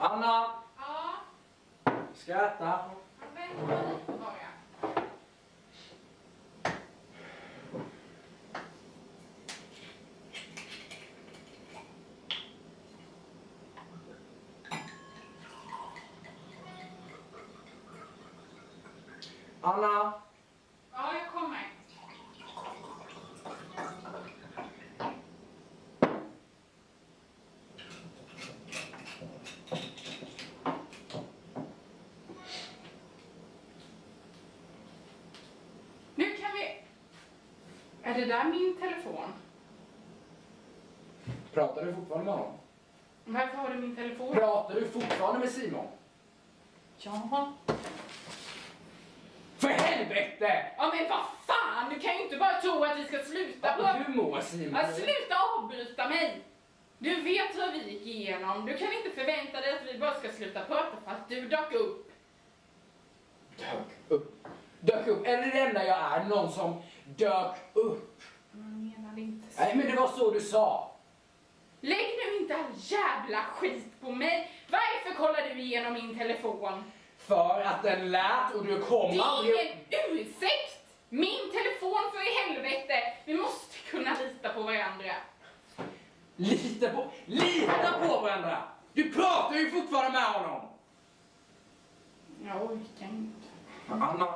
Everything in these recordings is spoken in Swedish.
Anna! Ja, Ska jag äta? jag väntar lite bara. Anna! Ja, jag kommer. Nu kan vi... Är det där min telefon? Pratar du fortfarande med honom? Varför har du min telefon? Pratar du fortfarande med Simon? Ja. För helvete! Ja men vad fan, du kan ju inte bara tro att vi ska sluta på... Hur mår Simon? Ja, sluta avbryta mig! Du vet vad vi gick igenom. Du kan inte förvänta dig att vi bara ska sluta prata för att du dök upp. Dök upp. Dök upp. Är det det enda jag är? Någon som dök upp? Jag menade inte så. Nej, men det var så du sa. Lägg nu inte all jävla skit på mig. Varför kollar du igenom min telefon? För att den lät och du kom Det är aldrig... ingen ursäkt! Min telefon för i helvete! Vi måste kunna lita på varandra. Lita på... Lita på varandra! Du pratar ju fortfarande med honom! Jag orkar inte. Anna!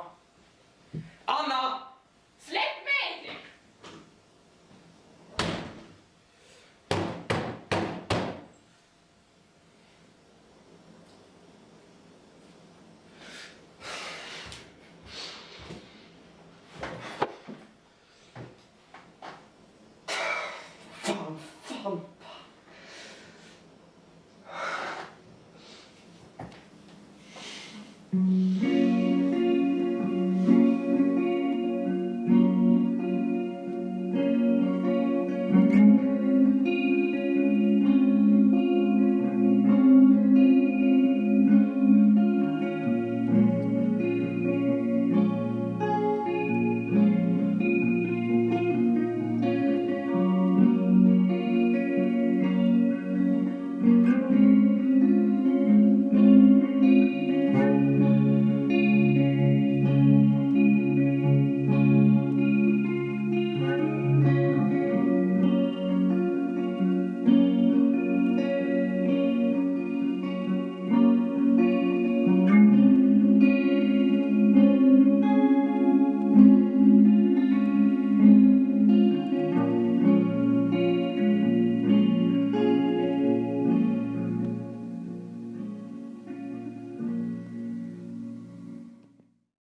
Mm-hmm.